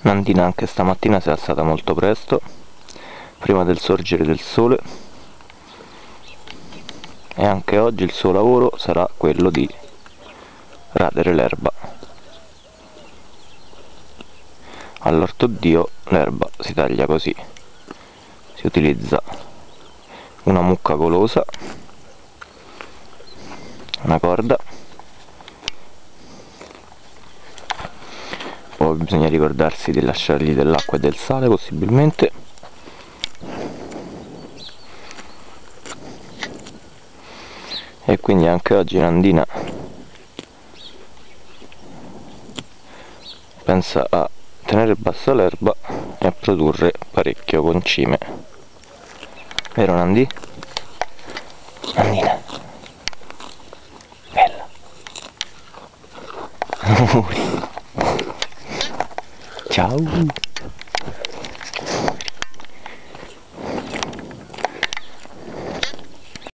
Nandina anche stamattina si è alzata molto presto, prima del sorgere del sole e anche oggi il suo lavoro sarà quello di radere l'erba. All'orto Dio l'erba si taglia così, si utilizza una mucca golosa, una corda poi bisogna ricordarsi di lasciargli dell'acqua e del sale possibilmente. E quindi anche oggi Nandina pensa a tenere bassa l'erba e a produrre parecchio concime. Vero Nandi? Nandina. Bella Ciao